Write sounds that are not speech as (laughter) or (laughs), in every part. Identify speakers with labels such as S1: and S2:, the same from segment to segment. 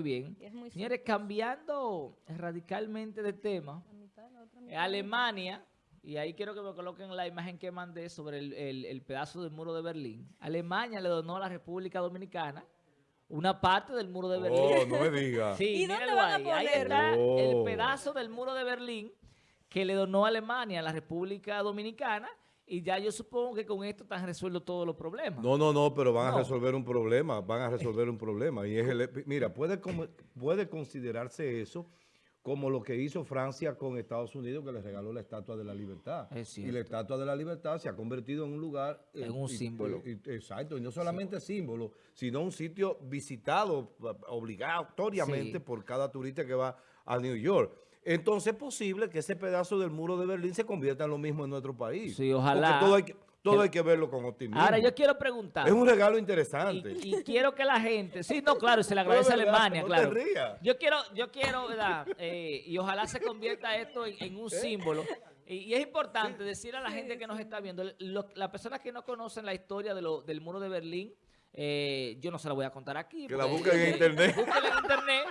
S1: muy bien.
S2: Muy
S1: Señores, cambiando radicalmente de tema,
S2: La mitad, la otra mitad.
S1: Alemania, y ahí quiero que me coloquen la imagen que mandé sobre el, el- el pedazo del muro de Berlín. Alemania le donó a la República Dominicana una parte del muro de Berlín.
S3: Oh, no me diga. (laughs)
S1: Sí,
S2: ¿Y dónde van a
S1: ahí. Ahí
S2: ponerlo?
S1: está
S3: Oh.
S1: el pedazo del muro de Berlín que le donó Alemania a la República Dominicana y ya yo supongo que con esto están resueltos todos los problemas.
S3: No, no, no, pero van
S1: No.
S3: a resolver un problema, van a resolver un problema. Y es el, mira, puede, puede considerarse eso como lo que hizo Francia con Estados Unidos, que le regaló la Estatua de la Libertad. Y la. Estatua de la Libertad se ha convertido en un lugar... eh,
S1: En un
S3: y-
S1: símbolo.
S3: y- exacto, y no solamente símbolo, sino un sitio visitado obligatoriamente
S1: Sí.
S3: por cada turista que va a New York. Entonces es posible que ese pedazo del muro de Berlín se convierta en lo mismo en nuestro país.
S1: Sí, ojalá.
S3: Porque todo hay que, todo hay que verlo con optimismo.
S1: Ahora yo quiero preguntar.
S3: Es un regalo interesante.
S1: Y, y quiero que la gente, sí, no, claro, se le (laughs) agradece a
S3: verdad,
S1: Alemania,
S3: no te
S1: claro.
S3: rías.
S1: Yo quiero, yo quiero, ¿verdad? Eh, y ojalá se convierta esto en, en un (laughs) símbolo. Y, y es importante decir a la gente que nos está viendo, las personas que no conocen la historia de lo- del muro de Berlín, eh, yo no se la voy a contar aquí.
S3: Que la busquen en internet. (laughs)
S1: Búsquela en internet.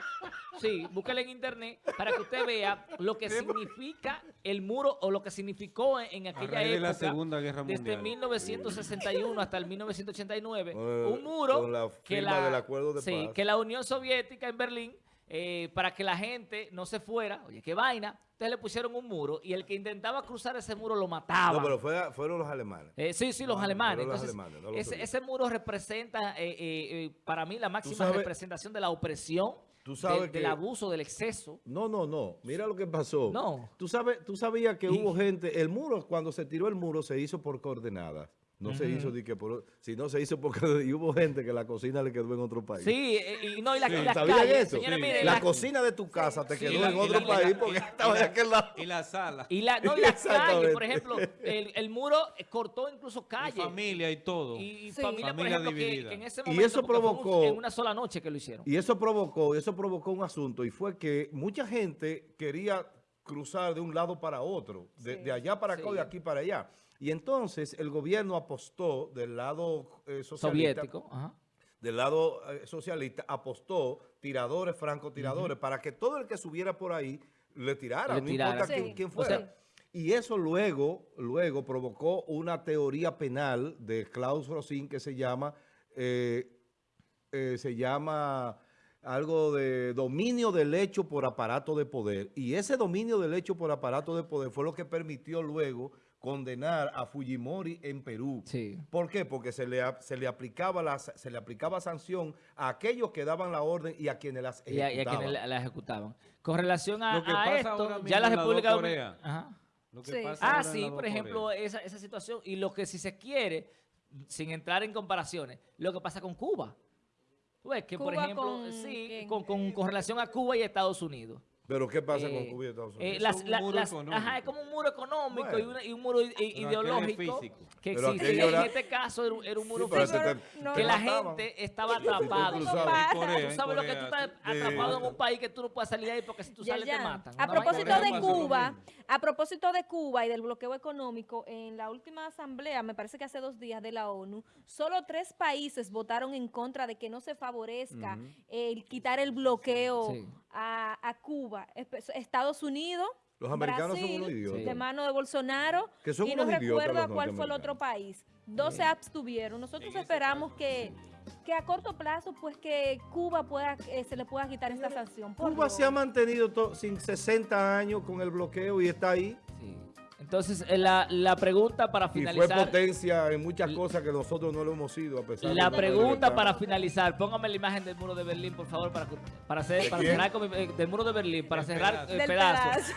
S1: Sí, búsquela en internet para que usted vea lo que significa el muro o lo que significó en, en aquella
S4: de
S1: época.
S4: la Segunda Guerra
S1: Desde
S4: Mundial.
S1: 1961 hasta el 1989.
S3: Eh,
S1: un muro
S3: con la
S1: que la,
S3: del acuerdo de
S1: sí,
S3: paz.
S1: que la Unión Soviética en Berlín, eh, para que la gente no se fuera, oye, qué vaina, entonces le pusieron un muro y el que intentaba cruzar ese muro lo mataba.
S3: No, pero fue- fueron los alemanes.
S1: Eh, sí, sí, los alemanes.
S3: fueron los
S1: Entonces,
S3: alemanes, no los
S1: ese, muro representa, eh, eh, para mí, la máxima
S3: sabes-
S1: representación de la opresión,
S3: Tú sabes
S1: del- abuso, del exceso.
S3: No, no, no. Mira lo que pasó.
S1: No.
S3: Tú, sabes, tú sabías que
S1: Y-
S3: hubo gente, el muro, cuando se tiró el muro, se hizo por coordenadas. No se hizo de que por, sino se hizo porque (laughs) y hubo gente que la cocina le quedó en otro país.
S1: Sí, eh, y no, y, la, y las
S3: ¿Sabían
S1: calles,
S3: eso? Sí. la
S1: la-
S3: cocina de tu casa te quedó
S1: y la-
S3: en
S1: y
S3: otro
S1: la-
S3: país
S1: y la-
S3: porque
S1: y-
S3: estaba de aquel lado.
S4: Y la sala.
S1: Y, la, no, y las calles, por ejemplo, el, el muro eh, cortó incluso
S4: Y
S1: calles.
S4: familia y todo.
S1: Y, y
S2: Sí.
S1: familia, por ejemplo,
S4: dividida.
S1: que en ese
S3: Y
S1: momento,
S3: eso
S1: fue un-
S3: provocó-
S1: en una sola noche que lo hicieron.
S3: Y eso provocó, eso provocó un asunto y fue que mucha gente quería cruzar de un lado para otro, de,
S2: Sí.
S3: de allá para acá
S1: Sí.
S3: y de aquí para allá. Y entonces el gobierno apostó del lado eh, socialista,
S1: Soviético. Ajá.
S3: del lado eh, socialista, apostó tiradores, francotiradores, para que todo el que subiera por ahí le tirara,
S1: Le
S3: no
S1: tirara.
S3: importa
S2: Sí.
S3: quién, quién
S1: O
S3: fuera.
S1: sea-
S3: y eso luego, luego provocó una teoría penal de Klaus Rosin que se llama, eh, eh, se llama algo de dominio del hecho por aparato de poder. Y ese dominio del hecho por aparato de poder fue lo que permitió luego condenar a Fujimori en Perú.
S1: Sí.
S3: ¿Por qué? Porque se le, se le aplicaba la, se le aplicaba sanción a aquellos que daban la orden y a quienes las
S1: Y a, y a
S3: ejecutaban.
S1: quienes la, la ejecutaban. Con relación a,
S4: Lo que
S1: a
S4: pasa
S1: esto,
S4: ahora mismo
S1: ya la República. Dominicana... Ajá.
S4: Lo que
S2: Sí.
S4: pasa
S1: Ah, sí, por ejemplo, esa, esa situación. Y lo que si se quiere, sin entrar en comparaciones, lo que pasa con Cuba. Tú ves que, por
S2: ¿Cuba
S1: ejemplo,
S2: con
S1: sí, con, con- con relación a Cuba y Estados Unidos.
S3: Pero ¿qué pasa
S1: Eh,
S3: con Cuba y Estados
S1: eh,
S3: Unidos?
S1: las-
S4: Es un
S1: las- ajá, es como un muro económico y,
S3: Bueno.
S1: una- y un muro ideológico
S4: físico.
S1: que
S3: Pero
S1: existe.
S3: aquello
S1: En
S3: era-
S1: este caso era, un- era un muro
S3: Sí,
S1: físico
S2: te- no,
S1: que
S2: no
S1: la
S3: mataban.
S1: gente estaba
S3: tú
S1: atrapada.
S4: Corea,
S1: Tú sabes lo que tú
S4: Corea,
S1: estás atrapado en un país que tú no puedes salir de ahí porque si tú sales
S2: ya.
S1: te matan.
S2: A propósito de
S4: Corea
S2: Cuba, a propósito de Cuba y del bloqueo económico, en la última asamblea, me parece que hace dos días de la ONU, solo tres países votaron en contra de que no se favorezca el quitar el bloqueo
S1: Sí.
S2: A, a Cuba. Estados Unidos,
S3: Los americanos son unos idiotas.
S2: de mano de Bolsonaro,
S3: Que son
S2: y no recuerdo cuál fue el otro país. Dos se abstuvieron. Nosotros esperamos que, que a corto plazo, pues que Cuba pueda, eh, se le pueda quitar esta sanción. Por
S3: Cuba se ha mantenido sin 60 años con el bloqueo y está ahí.
S1: Entonces, eh, la, la pregunta para
S3: Y fue
S1: finalizar...
S3: potencia en muchas cosas que nosotros no lo hemos sido, a pesar de
S1: La
S3: que
S1: pregunta para finalizar, póngame la imagen del muro de Berlín, por favor, para, para, hacer, para cerrar con mi- eh, del muro de Berlín, para
S4: El
S1: cerrar
S4: pedazo.
S1: el pedazo.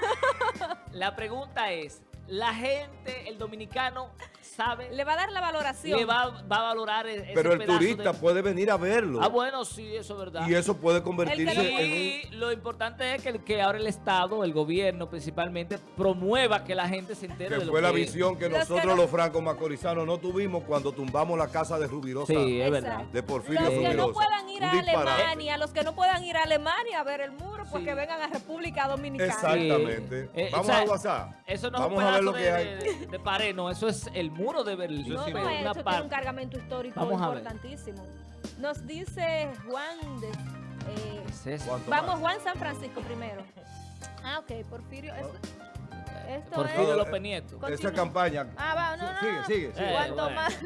S1: (laughs) La pregunta es, ¿la gente, el dominicano, sabe,
S2: Le va a dar la valoración.
S1: le va, va a valorar e- ese
S3: Pero el turista
S1: de-
S3: puede venir a verlo.
S1: Ah, bueno, sí, eso es verdad.
S3: y eso puede convertirse
S2: El que no
S3: en un...
S1: Y lo importante es que, que ahora el Estado, el gobierno principalmente, promueva que la gente se entere
S3: Que
S1: de lo
S3: fue la
S1: que-
S3: visión que
S2: Los que
S3: nosotros
S2: no-
S3: los francos macorizanos no tuvimos cuando tumbamos la casa de Rubirosa.
S1: Sí, es verdad.
S3: De Porfirio
S2: Los que no
S3: Rubirosa.
S2: puedan ir a. Alemania, los que no puedan ir a Alemania a ver el muro, pues
S1: Sí.
S2: que vengan a República Dominicana.
S3: Exactamente.
S1: Eh,
S3: Vamos
S1: o sea,
S3: al WhatsApp.
S1: Eso no
S3: Vamos
S1: es un
S3: a ver lo
S1: de,
S3: que hay.
S1: de- de pared, no, eso es el muro de Berlín.
S4: Eso
S2: No,
S4: sí
S2: no,
S4: veo.
S1: Una
S2: eso tiene un cargamento histórico
S1: Vamos a
S2: importantísimo. Nos dice Juan de Eh,
S1: ¿Qué es eso?
S3: ¿Cuánto
S2: vamos? Juan San Francisco primero. (laughs) Ah, ok, Porfirio. Esto, esto
S1: Porfirio
S2: es...
S1: López Nieto.
S3: Esa campaña.
S2: Ah, va, no, no,
S3: Sigue, sigue, sigue.
S1: Eh,
S2: Cuanto
S1: bueno.
S2: más.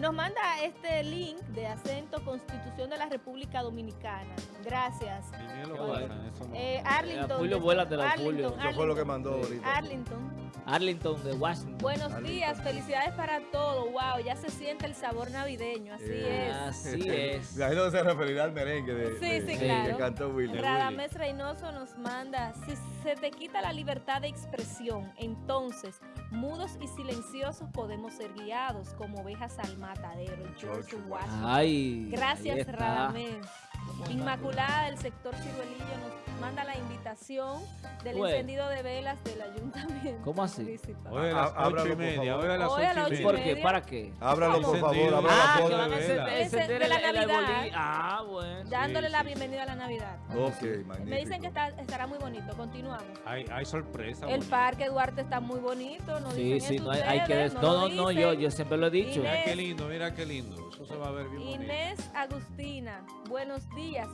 S2: Nos manda este link de acento Constitución de la República Dominicana. Gracias.
S4: No.
S2: Eh, Arlington.
S1: Julio,
S2: Arlington,
S1: Julio.
S3: Eso fue lo que
S2: Arlington.
S3: mandó ahorita.
S2: Arlington.
S1: Arlington de Washington.
S2: Buenos
S3: Arlington.
S2: días, felicidades para todos. Wow, ya se siente el sabor navideño, así es.
S1: Así (laughs) es.
S3: Imagino que se referirá al merengue de,
S2: Sí,
S3: de-
S2: sí,
S3: de-
S2: claro.
S3: que cantó Willy.
S2: Radamés Reynoso nos manda, si se te quita la libertad de expresión, entonces mudos y silenciosos podemos ser guiados como ovejas al matadero. George Washington.
S1: Ay.
S2: Gracias. Radamés. Inmaculada del sector Ciruelillo manda la invitación del
S1: Bueno.
S2: encendido de velas del ayuntamiento.
S1: ¿Cómo así?
S2: municipal.
S4: Hoy a las
S3: ábralo,
S4: ocho y
S3: por
S4: media, hoy a las ocho y
S2: y
S1: ¿Por
S4: media.
S1: qué?
S2: media.
S1: ¿Para qué?
S3: Ábralo, por favor, ábralo
S1: Ah,
S3: la
S1: que van a
S4: de
S1: encender,
S2: De la Navidad.
S1: Ah, bueno.
S2: Dándole
S4: Sí,
S2: la
S4: sí,
S2: bienvenida a la Navidad.
S3: Ok,
S2: Me
S3: magnífico.
S2: dicen que está- estará muy bonito. Continuamos.
S4: Hay, hay sorpresa.
S2: El
S4: bonita.
S2: Parque Duarte está muy bonito. No
S1: Sí,
S2: dicen
S1: sí, no hay, hay que... des-
S2: no
S1: No, no, yo, yo siempre lo he dicho.
S4: Mira qué lindo, mira qué lindo. Eso se va a ver bien.
S2: Inés Agustina, buenos días.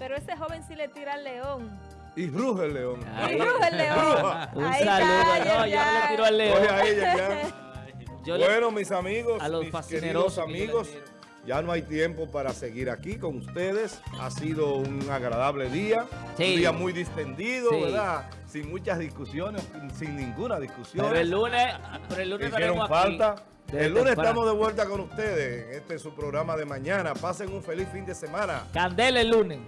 S2: Pero ese joven sí le tira al león.
S3: Y ruge el león.
S1: Ay.
S2: Y bruja el león.
S1: Un
S2: Ahí
S1: saludo.
S2: está,
S1: No, yo no le tiro al
S3: Oye,
S1: león.
S3: a ella ya. (laughs)
S1: Yo le-
S3: bueno, mis amigos,
S1: a los
S3: mis queridos amigos, ya no hay tiempo para seguir aquí con ustedes. Ha sido un agradable día,
S1: Sí.
S3: un día muy distendido,
S1: Sí.
S3: ¿verdad? Sin muchas discusiones, sin ninguna discusión.
S1: Pero el lunes, pero el lunes
S3: Hicieron falta.
S1: aquí. desde
S3: El lunes
S1: temprano.
S3: estamos de vuelta con ustedes en este su programa de mañana. Pasen un feliz fin de semana.
S1: Candela el lunes.